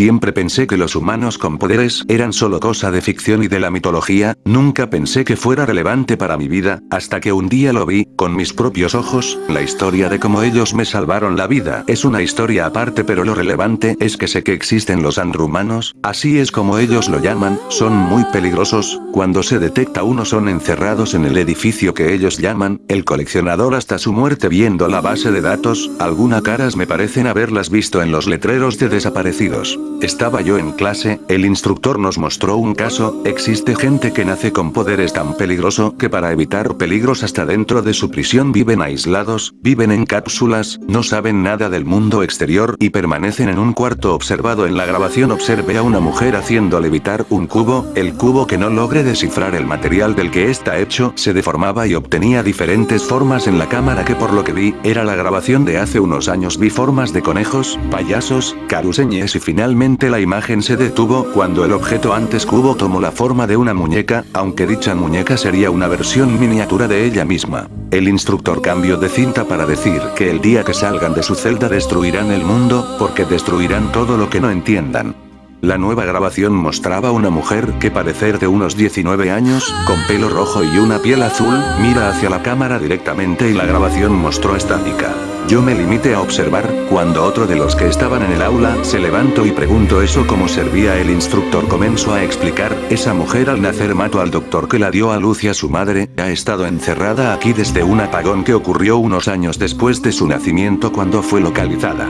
Siempre pensé que los humanos con poderes eran solo cosa de ficción y de la mitología, nunca pensé que fuera relevante para mi vida, hasta que un día lo vi, con mis propios ojos, la historia de cómo ellos me salvaron la vida es una historia aparte pero lo relevante es que sé que existen los andrumanos, así es como ellos lo llaman, son muy peligrosos, cuando se detecta uno son encerrados en el edificio que ellos llaman, el coleccionador hasta su muerte. Viendo la base de datos, algunas caras me parecen haberlas visto en los letreros de desaparecidos. Estaba yo en clase, el instructor nos mostró un caso, existe gente que nace con poderes tan peligroso que para evitar peligros hasta dentro de su prisión viven aislados, viven en cápsulas, no saben nada del mundo exterior y permanecen en un cuarto observado. En la grabación observe a una mujer haciendo levitar un cubo, el cubo que no logre descifrar el material del que está hecho se deformaba y obtenía diferentes formas en la cámara que por lo que vi, era la grabación de hace unos años. Vi formas de conejos, payasos, caruseñes y finalmente la imagen se detuvo cuando el objeto antes cubo tomó la forma de una muñeca, aunque dicha muñeca sería una versión miniatura de ella misma. El instructor cambió de cinta para decir que el día que salgan de su celda destruirán el mundo, porque destruirán todo lo que no entiendan. La nueva grabación mostraba una mujer que parecer de unos 19 años, con pelo rojo y una piel azul, mira hacia la cámara directamente y la grabación mostró estática. Yo me limité a observar, cuando otro de los que estaban en el aula se levantó y preguntó eso como servía el instructor comenzó a explicar, esa mujer al nacer mató al doctor que la dio a luz y a su madre, ha estado encerrada aquí desde un apagón que ocurrió unos años después de su nacimiento cuando fue localizada.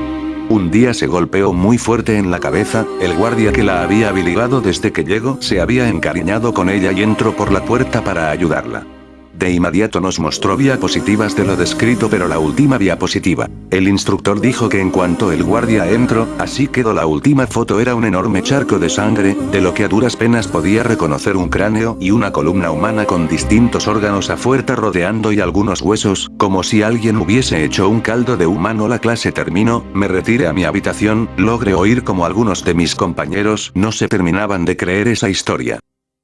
Un día se golpeó muy fuerte en la cabeza, el guardia que la había habilitado desde que llegó se había encariñado con ella y entró por la puerta para ayudarla. De inmediato nos mostró diapositivas de lo descrito pero la última diapositiva. El instructor dijo que en cuanto el guardia entró, así quedó la última foto era un enorme charco de sangre, de lo que a duras penas podía reconocer un cráneo y una columna humana con distintos órganos a fuerza rodeando y algunos huesos, como si alguien hubiese hecho un caldo de humano la clase terminó, me retiré a mi habitación, logré oír como algunos de mis compañeros no se terminaban de creer esa historia.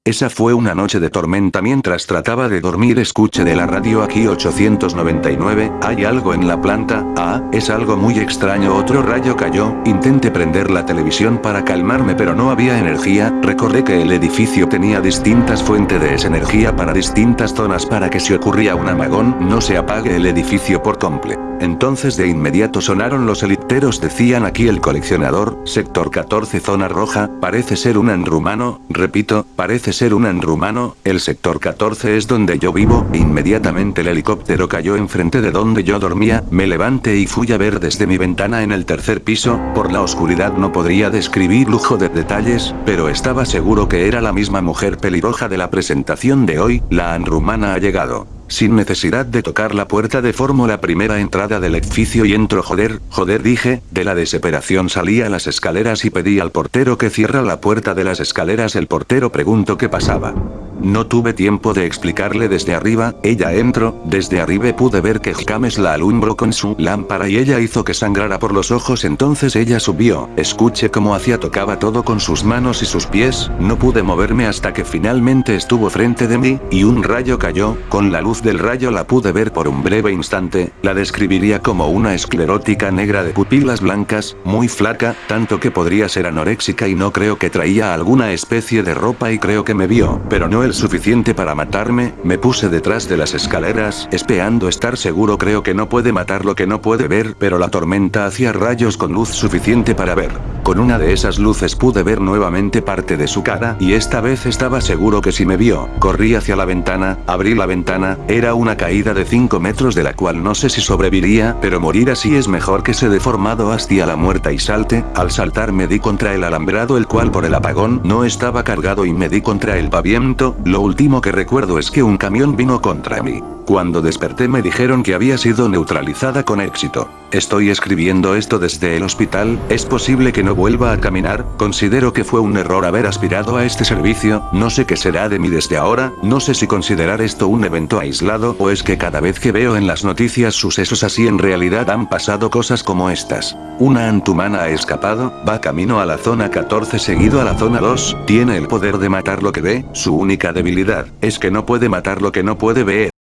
Esa fue una noche de tormenta mientras trataba de dormir. Escuché de la radio aquí 899, hay algo en la planta, ah, es algo muy extraño. Otro rayo cayó, intenté prender la televisión para calmarme pero no había energía, recordé que el edificio tenía distintas fuentes de esa energía para distintas zonas. Para que si ocurría un amagón no se apague el edificio por completo. Entonces de inmediato sonaron los eliteros decían aquí el coleccionador, sector 14 zona roja, parece ser un andrumano, repito, parece ser un andrumano, el sector 14 es donde yo vivo, inmediatamente el helicóptero cayó enfrente de donde yo dormía, me levanté y fui a ver desde mi ventana en el tercer piso, por la oscuridad no podría describir lujo de detalles, pero estaba seguro que era la misma mujer pelirroja de la presentación de hoy, la andrumana ha llegado. Sin necesidad de tocar la puerta de formo la primera entrada del edificio y entro joder, joder dije, de la desesperación salí a las escaleras y pedí al portero que cierra la puerta de las escaleras el portero preguntó qué pasaba. No tuve tiempo de explicarle desde arriba, ella entró, desde arriba pude ver que James la alumbró con su lámpara y ella hizo que sangrara por los ojos entonces ella subió, escuché cómo hacía tocaba todo con sus manos y sus pies, no pude moverme hasta que finalmente estuvo frente de mí, y un rayo cayó, con la luz del rayo la pude ver por un breve instante, la describiría como una esclerótica negra de pupilas blancas, muy flaca, tanto que podría ser anoréxica y no creo que traía alguna especie de ropa y creo que me vio, pero no el suficiente para matarme, me puse detrás de las escaleras, esperando estar seguro creo que no puede matar lo que no puede ver, pero la tormenta hacía rayos con luz suficiente para ver. Con una de esas luces pude ver nuevamente parte de su cara, y esta vez estaba seguro que si me vio, corrí hacia la ventana, abrí la ventana, era una caída de 5 metros de la cual no sé si sobreviviría, pero morir así es mejor que se deformado hasta la muerta y salte, al saltar me di contra el alambrado el cual por el apagón no estaba cargado y me di contra el pavimento, lo último que recuerdo es que un camión vino contra mí. Cuando desperté me dijeron que había sido neutralizada con éxito. Estoy escribiendo esto desde el hospital, es posible que no vuelva a caminar, considero que fue un error haber aspirado a este servicio, no sé qué será de mí desde ahora, no sé si considerar esto un evento aislado o es que cada vez que veo en las noticias sucesos así en realidad han pasado cosas como estas. Una antumana ha escapado, va camino a la zona 14 seguido a la zona 2, tiene el poder de matar lo que ve, su única debilidad, es que no puede matar lo que no puede ver.